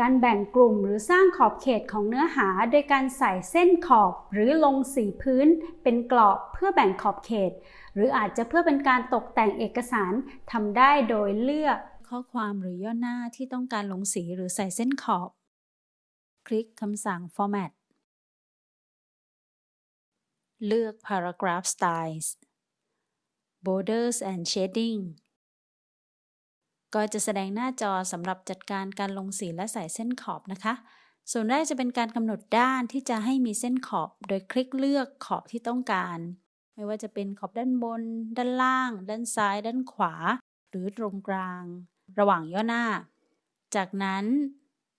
การแบ่งกลุ่มหรือสร้างขอบเขตของเนื้อหา โดยการใส่เส้นขอบหรือลงสีพื้น เป็นกรอบเพื่อแบ่งขอบเขต หรืออาจจะเพื่อเป็นการตกแต่งเอกสารทำได้โดยเลือก ข้อความหรือย่อหน้าที่ต้องการลงสีหรือใส่เส้นขอบ คลิกคำสั่ง Format เลือก Paragraph Styles Borders and Shading ก็จะแสดงหน้าจอสำหรับจัดการการลงสีและใส่เส้นขอบนะคะ ส่วนแรกจะเป็นการกำหนดด้านที่จะให้มีเส้นขอบ โดยคลิกเลือกขอบที่ต้องการ ไม่ว่าจะเป็นขอบด้านบน ด้านล่าง ด้านซ้าย ด้านขวา หรือตรงกลาง ระหว่างย่อหน้า จากนั้น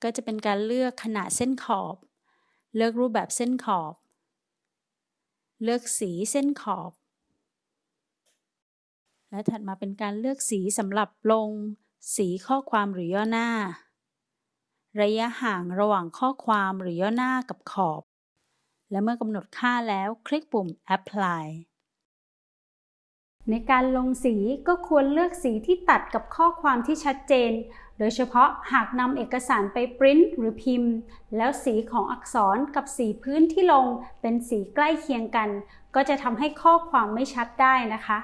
ก็จะเป็นการเลือกขนาดเส้นขอบ เลือกรูปแบบเส้นขอบ เลือกสีเส้นขอบและถัดมาเป็นการเลือกสีสำหรับลง สีข้อความหรือย่อหน้า ระยะห่างระหว่างข้อความหรือย่อหน้ากับขอบ และเมื่อกำหนดค่าแล้วคลิกปุ่ม apply ในการลงสีก็ควรเลือกสีที่ตัดกับข้อความที่ชัดเจน โดยเฉพาะหากนำเอกสารไปปริ้นหรือพิมพ์ แล้วสีของอักษรกับสีพื้นที่ลงเป็นสีใกล้เคียงกัน ก็จะทำให้ข้อความไม่ชัดได้นะคะ